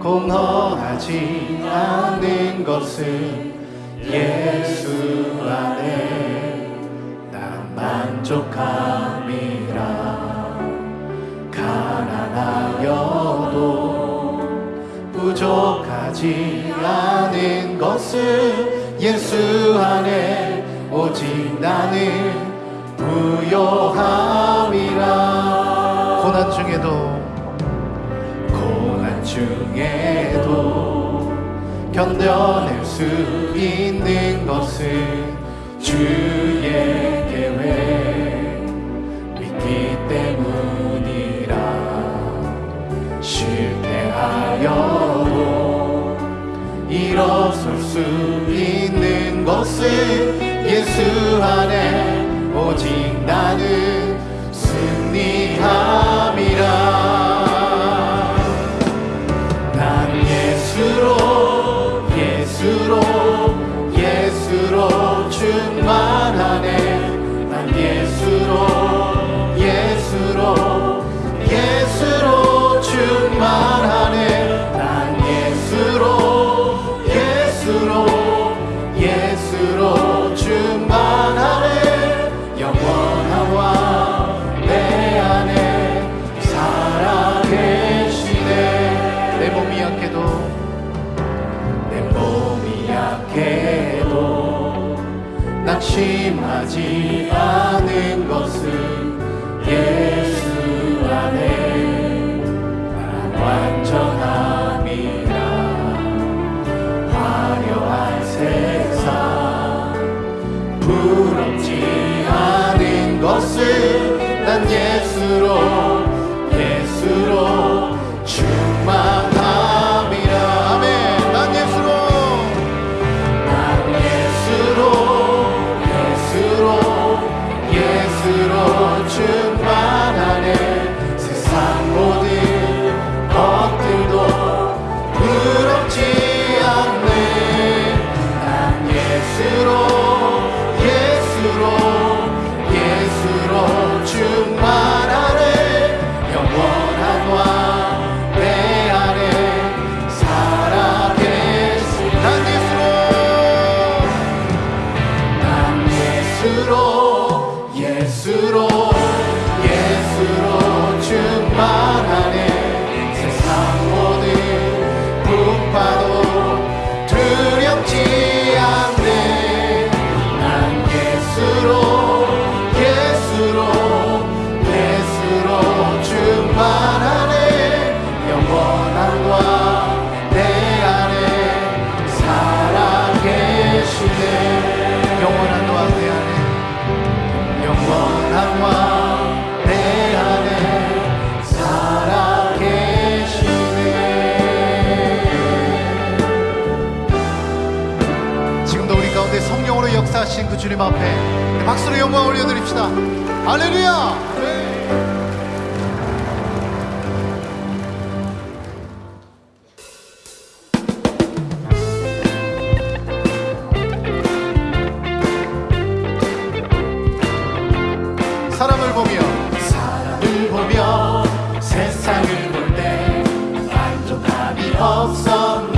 공허하지 않는 것은 예수 안에 난 만족함이라. 가난하여도 부족하지 않은 것은 예수 안에 오직 나는 부요함이라. 고난 중에도 고난 중에도 견뎌낼 수 있는 것은 주의 계획 믿기 때문이라 실패하여도 일어설 수 있는 것은 예수 안에 오직 나는 승리함 낙심하지 않은 것은 예수 안에 난 완전함이라. 화려한 세상 부럽지 않은 것은 난 예수로 그 주님 앞에 박수로 영광 올려드립시다. 할렐루야! 만족함이 없었네